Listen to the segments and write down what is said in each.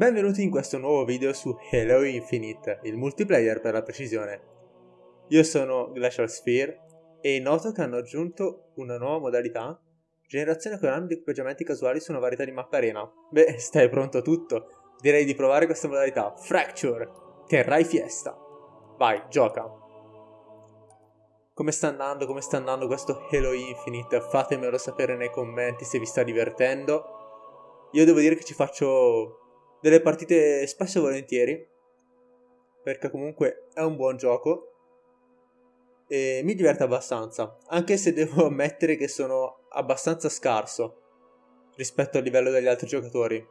Benvenuti in questo nuovo video su Halo Infinite, il multiplayer per la precisione. Io sono Glacial Sphere e noto che hanno aggiunto una nuova modalità, generazione con di equipaggiamenti casuali su una varietà di mappa arena. Beh, stai pronto a tutto? Direi di provare questa modalità, Fracture, terrai fiesta. Vai, gioca. Come sta andando, come sta andando questo Halo Infinite? Fatemelo sapere nei commenti se vi sta divertendo. Io devo dire che ci faccio delle partite spesso e volentieri, perché comunque è un buon gioco e mi diverte abbastanza, anche se devo ammettere che sono abbastanza scarso rispetto al livello degli altri giocatori.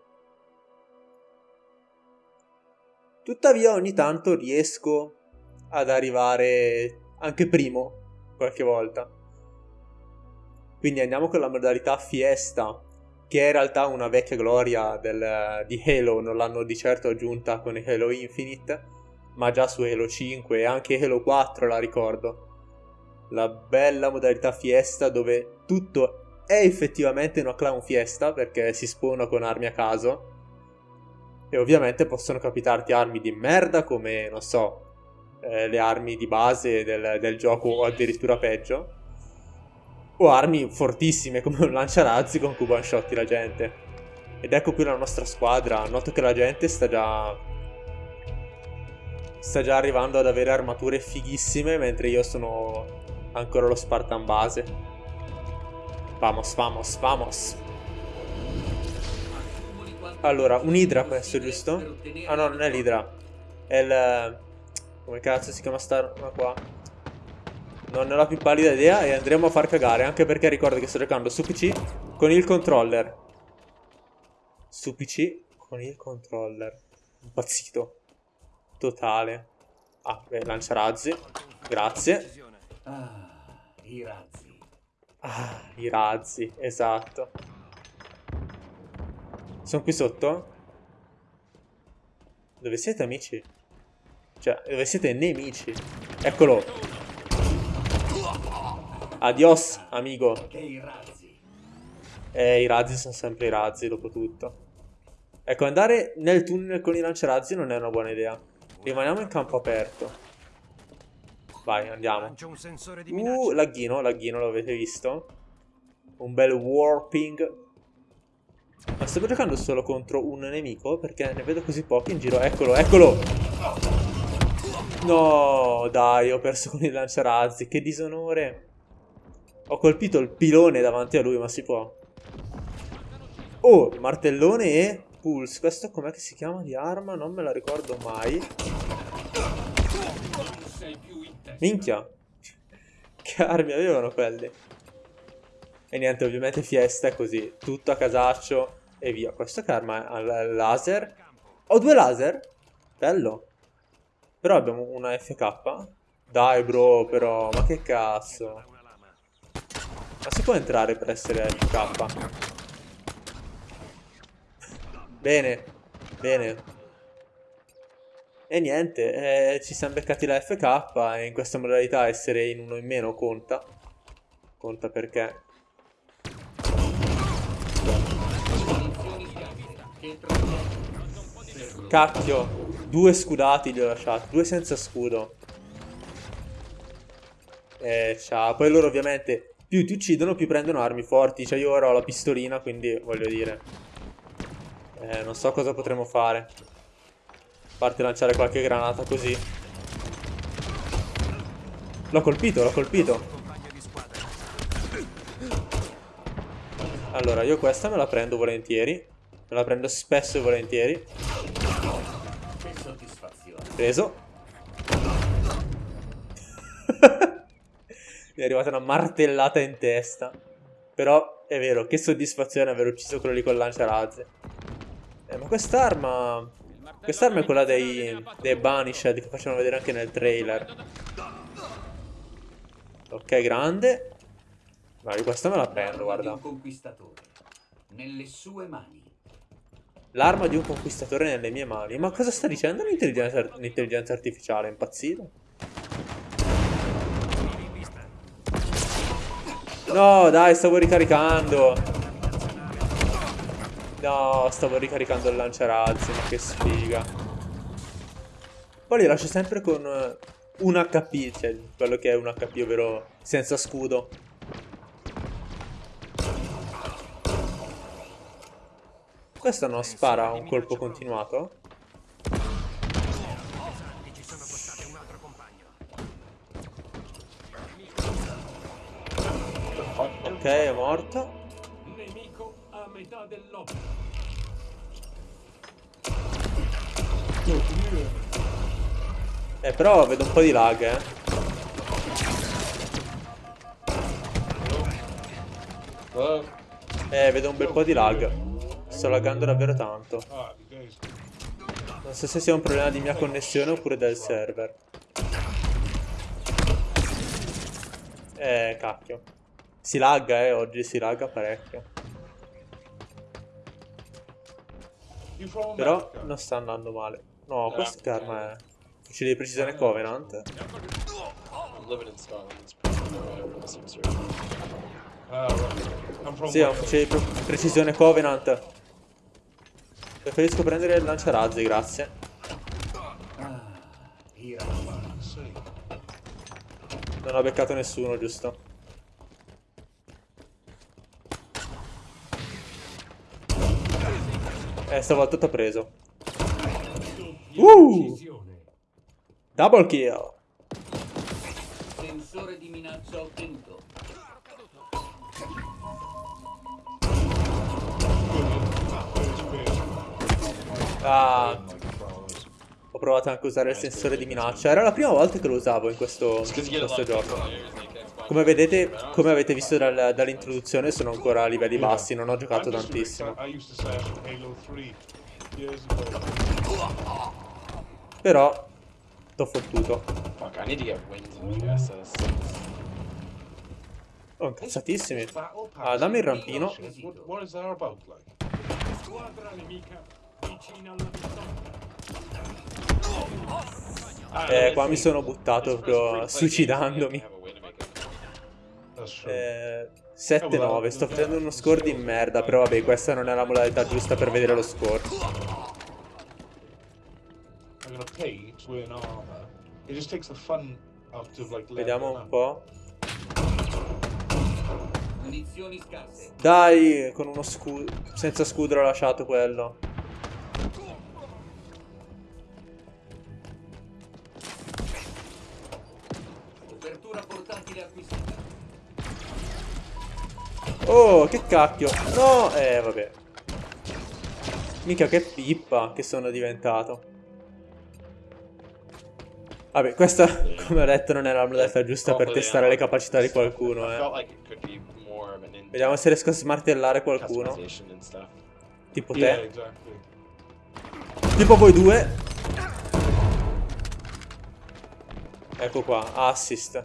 Tuttavia ogni tanto riesco ad arrivare anche primo qualche volta. Quindi andiamo con la modalità fiesta che è in realtà una vecchia gloria del, di Halo, non l'hanno di certo aggiunta con Halo Infinite, ma già su Halo 5 e anche Halo 4 la ricordo. La bella modalità fiesta dove tutto è effettivamente una clown fiesta perché si spona con armi a caso e ovviamente possono capitarti armi di merda come, non so, eh, le armi di base del, del gioco o addirittura peggio o armi fortissime come un lanciarazzi con cui one shotti la gente. Ed ecco qui la nostra squadra, noto che la gente sta già... sta già arrivando ad avere armature fighissime mentre io sono ancora lo Spartan base. Vamos, vamos, vamos. Allora, un Idra questo, giusto? Ah no, non è l'Idra. È il... come cazzo si chiama sta roba qua? Non ne ho la più pallida idea e andremo a far cagare, anche perché ricordo che sto giocando su PC con il controller. Su PC con il controller. Impazzito. Totale. Ah, beh, lanciarazzi. Grazie. Ah, i razzi. Ah, i razzi, esatto. Sono qui sotto? Dove siete amici? Cioè, dove siete nemici? Eccolo. Adios, amico. Che i razzi. Eh, i razzi sono sempre i razzi, dopo tutto. Ecco, andare nel tunnel con i lanciarazzi non è una buona idea. Rimaniamo in campo aperto. Vai, andiamo. Uh, lagghino, lagghino, l'avete visto? Un bel warping. Ma sto giocando solo contro un nemico? Perché ne vedo così pochi in giro. Eccolo, eccolo! No, dai, ho perso con i lanciarazzi. Che disonore. Ho colpito il pilone davanti a lui, ma si può. Oh, martellone e pulse. Questo com'è che si chiama di arma? Non me la ricordo mai. Minchia. Che armi avevano quelle? E niente, ovviamente fiesta è così. Tutto a casaccio e via. Questo che arma ha laser? Ho due laser? Bello. Però abbiamo una FK. Dai bro, però, ma che cazzo. Ma si può entrare per essere FK? Bene, bene. E niente, eh, ci siamo beccati la FK e in questa modalità essere in uno in meno conta. Conta perché... Cacchio, due scudati gli ho lasciati, due senza scudo. Eh, ciao. Poi loro ovviamente più ti uccidono, più prendono armi forti. Cioè io ora ho la pistolina, quindi voglio dire... Eh, non so cosa potremo fare. A parte lanciare qualche granata così. L'ho colpito, l'ho colpito. Allora, io questa me la prendo volentieri. Me la prendo spesso e volentieri. Preso. Mi è arrivata una martellata in testa. Però è vero, che soddisfazione aver ucciso quello lì con lanciarazzi. Eh, ma quest'arma... Quest'arma è quella dei, dei Banished che facevano vedere anche nel trailer. Ok, grande. Ma questa me la prendo, guarda. Nelle sue mani. L'arma di un conquistatore nelle mie mani. Ma cosa sta dicendo l'intelligenza artificiale? È impazzito? No, dai, stavo ricaricando. No, stavo ricaricando il lanciarazzi, ma che sfiga. Poi li lascio sempre con eh, un HP, cioè quello che è un HP, ovvero senza scudo. Questo non spara un colpo continuato? È morto. Nemico a metà dell'opera. Eh, però vedo un po' di lag, eh. Hello? Eh, vedo un bel po' di lag. Sto laggando davvero tanto. Non so se sia un problema di mia connessione oppure del server. Eh, cacchio. Si lagga, eh, oggi si lagga parecchio. Però non sta andando male. No, questo che arma è? Fucile di precisione Covenant. Sì, è un fucile di pre- precisione Covenant. Preferisco prendere il lanciarazzi, grazie. Ah. Non ho beccato nessuno, giusto? Eh, stavolta t'ho preso. Uh! Double kill. Sensore di minaccia ottenuto. Ah, ho provato anche a usare il sensore di minaccia. Era la prima volta che lo usavo in questo, in questo gioco. Come vedete, come avete visto dal- dall'introduzione, sono ancora a livelli bassi, non ho giocato tantissimo. sad. I used to sash in Halo 3 years ago. Però, t'ho fottuto. Oh, incazzatissimi. Ah, dammi il rampino. Eh, qua mi sono buttato proprio suicidandomi. Eh, 7-9, sto facendo uno score di merda, però vabbè, questa non è la modalità giusta per vedere lo score. I'm gonna pay to win armor. It just takes the fun out of like. Vediamo un po'. Munizioni scarse. Dai, con uno scudo, senza scudo l'ho lasciato quello. Oh, che cacchio. No, eh, vabbè. Mica che pippa che sono diventato. Vabbè, questa, come ho detto, non è la modalità giusta per testare le capacità di qualcuno, eh. Vediamo se riesco a smartellare qualcuno. Tipo te. Tipo voi due. Ecco qua, assist.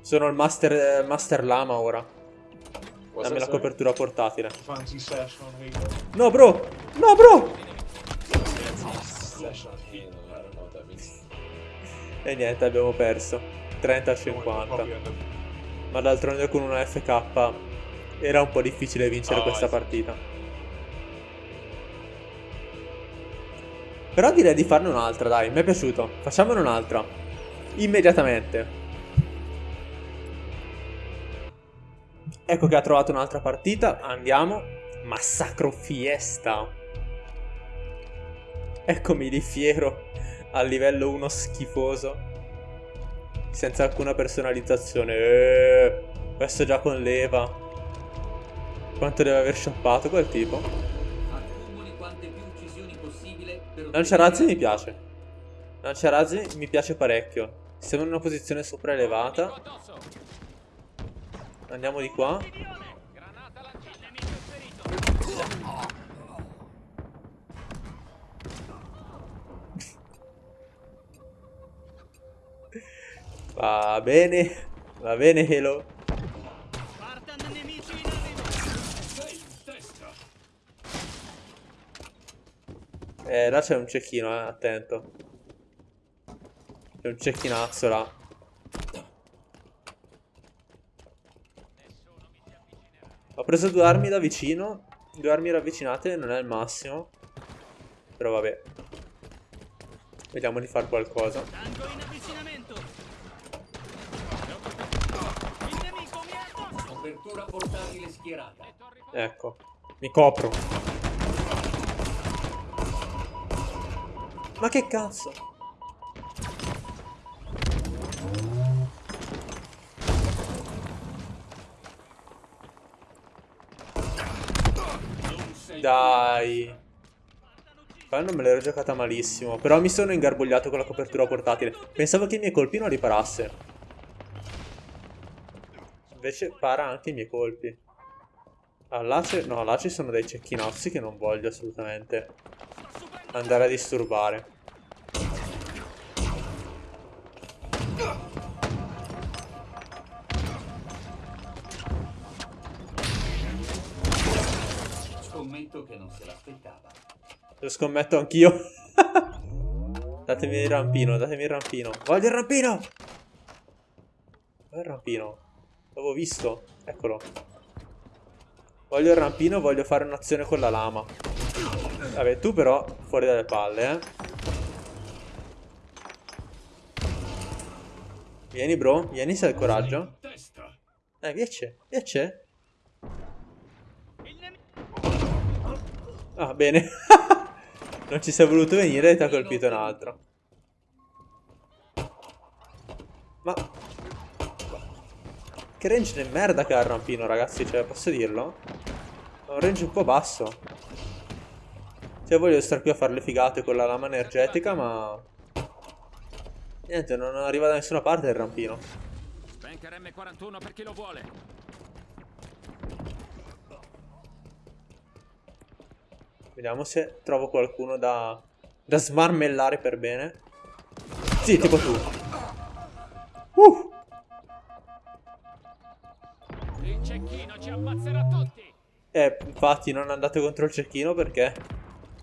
Sono il master, eh, master lama ora. Dammi la copertura portatile. No, bro! No, bro! E niente, abbiamo perso. 30 a 50. Probably end up Ma d'altronde con una FK era un po' difficile vincere questa partita. Però direi di farne un'altra, dai, mi è piaciuto. Facciamone un'altra. Immediatamente. Ecco che ha trovato un'altra partita. Andiamo. Massacro Fiesta. Eccomi di fiero. A livello 1 schifoso. Senza alcuna personalizzazione. Eh, questo già con leva. Quanto deve aver shoppato quel tipo? Lanciarazzi mi piace. Lanciarazzi mi piace parecchio. Siamo in una posizione sopraelevata. Andiamo di qua. Va bene. Va bene, Halo. Eh, là c'è un cecchino, eh, attento. C'è un cecchinazzo là. Ho preso due armi da vicino. Due armi ravvicinate non è il massimo. Però vabbè. Vediamo di fare qualcosa. Tango in avvicinamento. Il nemico mi ha addosso. Copertura portatile schierata. Ecco. Mi copro. Ma che cazzo? Dai. Qua non me l'ero giocata malissimo. Però mi sono ingarbugliato con la copertura portatile. Pensavo che i miei colpi non riparassero. Invece para anche i miei colpi. Ah, no, là ci sono dei cecchinozzi che non voglio assolutamente andare a disturbare. Lo scommetto anch'io. datemi il rampino, datemi il rampino. Voglio il rampino! Dov'è il rampino? L'avevo visto. Eccolo. Voglio il rampino, voglio fare un'azione con la lama. Vabbè, tu però fuori dalle palle, eh. Vieni, bro. Vieni se hai il coraggio. Eh, viace. Viace. Ah, bene. non ci sei voluto venire e ti ha colpito un altro. Ma... Che range di merda che ha il rampino, ragazzi, cioè, posso dirlo? Ha un range un po' basso. Cioè, voglio stare qui a fare le figate con la lama energetica, ma... Niente, non arriva da nessuna parte il rampino. Spanker M41 per chi lo vuole. Vediamo se trovo qualcuno da... Da smarmellare per bene. Sì, tipo tu. Uh! Il cecchino ci ammazzerà tutti. Eh, infatti non andate contro il cecchino perché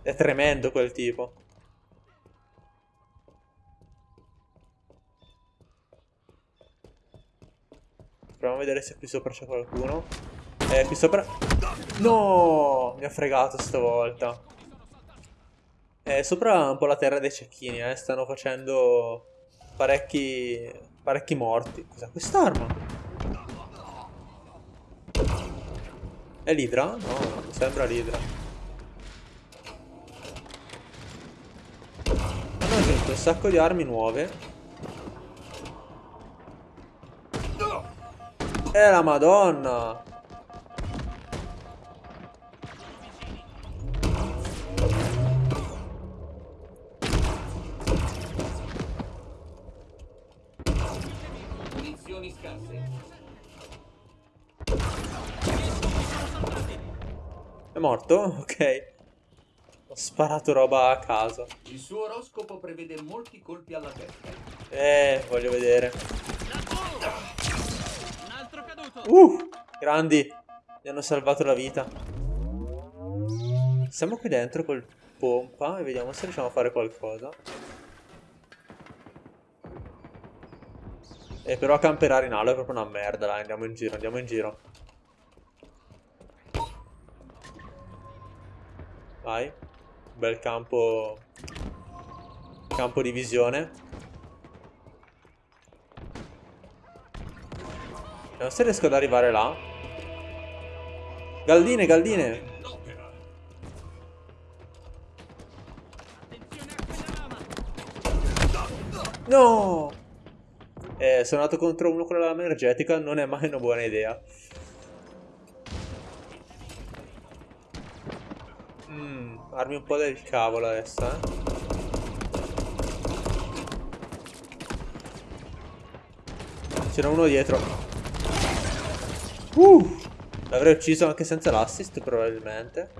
è tremendo quel tipo. Proviamo a vedere se qui sopra c'è qualcuno. Eh, qui sopra... No! Mi ha fregato stavolta. Eh, sopra un po' la terra dei cecchini, eh. Stanno facendo parecchi... parecchi morti. Cos'è quest'arma? È l'idra? No, non sembra l'idra. Hanno aggiunto un sacco di armi nuove. E la madonna! È morto? Ok. Ho sparato roba a caso. Il suo oroscopo prevede molti colpi alla testa. Eh, voglio vedere. Un altro caduto. Uh, grandi. Mi hanno salvato la vita. Siamo qui dentro col pompa e vediamo se riusciamo a fare qualcosa. E però camperare in alo è proprio una merda, dai, andiamo in giro, andiamo in giro. Vai. Bel campo... Campo di visione. Vediamo se riesco ad arrivare là. Galdine, galdine. No! Eh, sono andato contro uno con la lama energetica, non è mai una buona idea. Mm, armi un po' del cavolo adesso, eh. C'era uno dietro. Uh! L'avrei ucciso anche senza l'assist, probabilmente.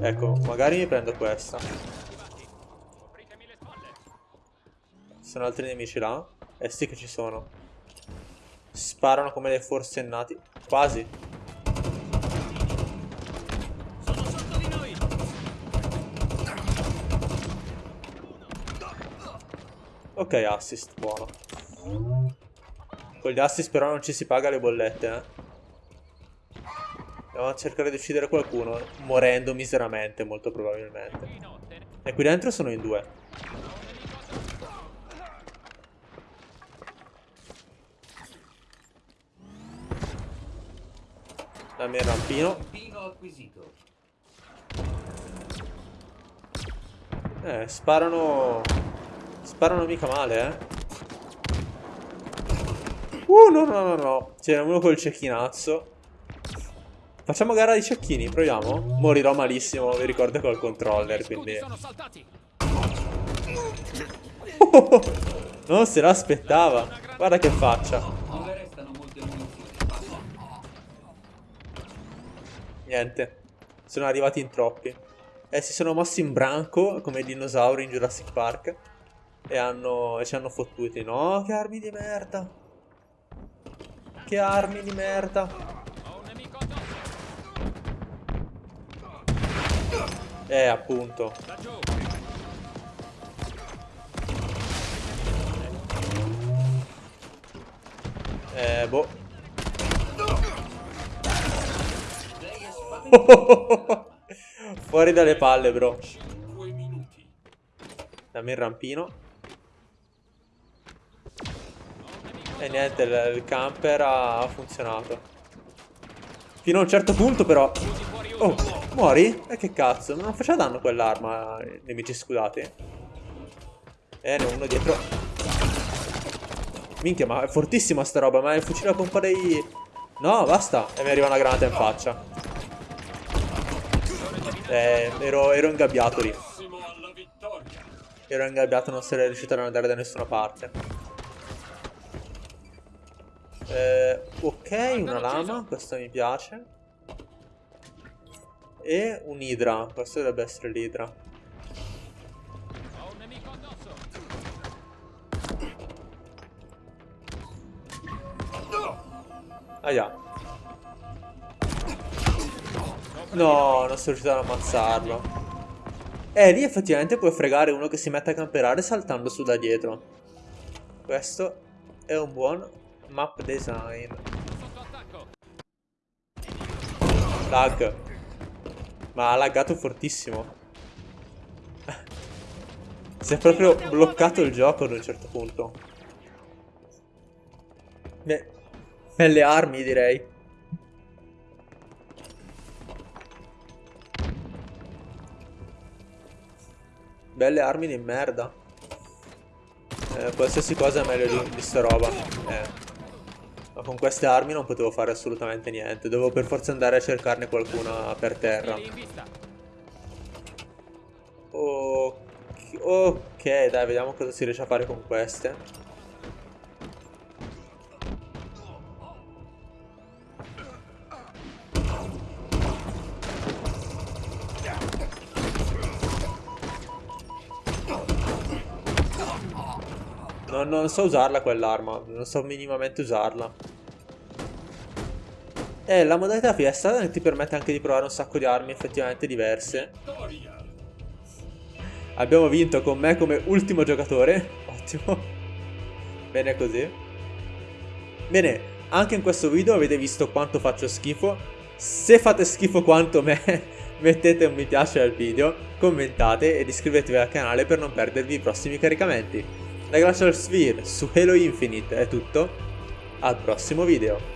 Ecco, magari mi prendo questa. Sono altri nemici là? Eh sì che ci sono. Sparano come dei forsennati. Quasi. Sono sotto di noi. Ok, assist, buono. Con gli assist però non ci si paga le bollette, eh. Andiamo a cercare di uccidere qualcuno, morendo miseramente, molto probabilmente. E qui dentro sono in due. Dammi il rampino. Eh, sparano... Sparano mica male, eh. Uh, no, no, no, no. C'è uno col cecchinazzo. Facciamo gara di cecchini, proviamo? Morirò malissimo, vi ricordo col controller, quindi... non se l'aspettava. Guarda che faccia. Niente. Sono arrivati in troppi. E si sono mossi in branco, come i dinosauri in Jurassic Park. E hanno... e ci hanno fottuti. No, che armi di merda. Che armi di merda. Eh, appunto. Eh, boh. Fuori dalle palle, bro. 5 minuti. Dammi il rampino. E niente, il, camper ha funzionato. Fino a un certo punto, però. Oh, muori? E che cazzo? Non faceva danno quell'arma nemici scudati. Eh, ne ho uno dietro. Minchia, ma è fortissima sta roba, ma il fucile a pompa dei... No, basta. E mi arriva una granata in faccia. Eh, ero, ero ingabbiato lì. Ero ingabbiato, non sarei riuscito ad andare da nessuna parte. Eh, ok, una lama, questo mi piace. E un idra, questo dovrebbe essere l'idra. Aia. No, non sono riuscito ad ammazzarlo. Eh, lì effettivamente puoi fregare uno che si mette a camperare saltando su da dietro. Questo è un buon map design. Lag. Ma ha laggato fortissimo. si è proprio bloccato il gioco ad un certo punto. Beh, belle armi direi. Belle armi di merda. Eh, qualsiasi cosa è meglio di, di sta roba. Eh. Ma con queste armi non potevo fare assolutamente niente. Dovevo per forza andare a cercarne qualcuna per terra. Vista. Ok, ok, dai, vediamo cosa si riesce a fare con queste. Non, non so usarla quell'arma, non so minimamente usarla. E la modalità fiesta ti permette anche di provare un sacco di armi effettivamente diverse. Abbiamo vinto con me come ultimo giocatore. Ottimo. Bene così. Bene, anche in questo video avete visto quanto faccio schifo. Se fate schifo quanto me, mettete un mi piace al video, commentate ed iscrivetevi al canale per non perdervi i prossimi caricamenti. Da Glacial Sphere su Halo Infinite è tutto. Al prossimo video.